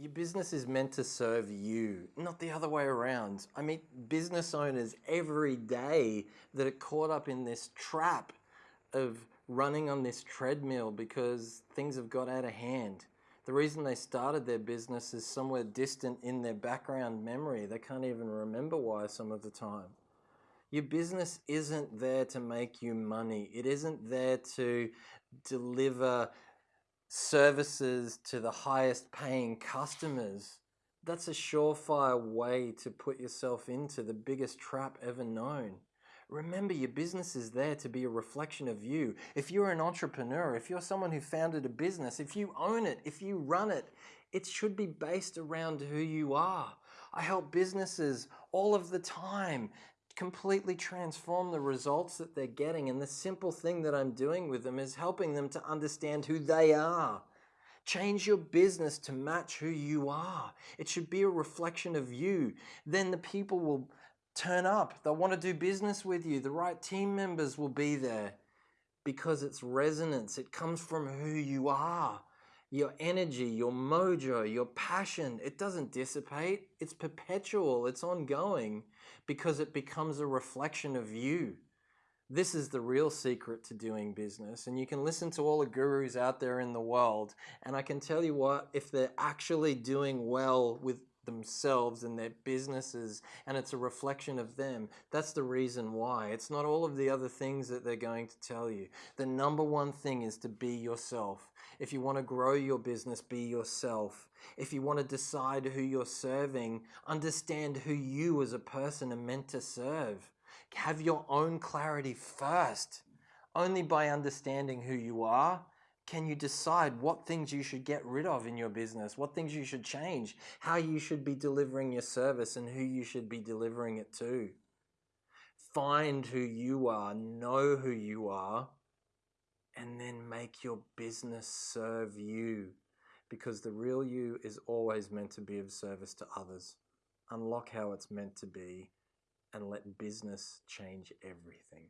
Your business is meant to serve you, not the other way around. I meet business owners every day that are caught up in this trap of running on this treadmill because things have got out of hand. The reason they started their business is somewhere distant in their background memory. They can't even remember why some of the time. Your business isn't there to make you money. It isn't there to deliver services to the highest paying customers. That's a surefire way to put yourself into the biggest trap ever known. Remember, your business is there to be a reflection of you. If you're an entrepreneur, if you're someone who founded a business, if you own it, if you run it, it should be based around who you are. I help businesses all of the time completely transform the results that they're getting. And the simple thing that I'm doing with them is helping them to understand who they are. Change your business to match who you are. It should be a reflection of you. Then the people will turn up. They'll want to do business with you. The right team members will be there because it's resonance. It comes from who you are. Your energy, your mojo, your passion, it doesn't dissipate. It's perpetual, it's ongoing because it becomes a reflection of you. This is the real secret to doing business. And you can listen to all the gurus out there in the world. And I can tell you what, if they're actually doing well with themselves and their businesses and it's a reflection of them. That's the reason why. It's not all of the other things that they're going to tell you. The number one thing is to be yourself. If you want to grow your business, be yourself. If you want to decide who you're serving, understand who you as a person are meant to serve. Have your own clarity first. Only by understanding who you are can you decide what things you should get rid of in your business, what things you should change, how you should be delivering your service, and who you should be delivering it to. Find who you are, know who you are, and then make your business serve you because the real you is always meant to be of service to others. Unlock how it's meant to be and let business change everything.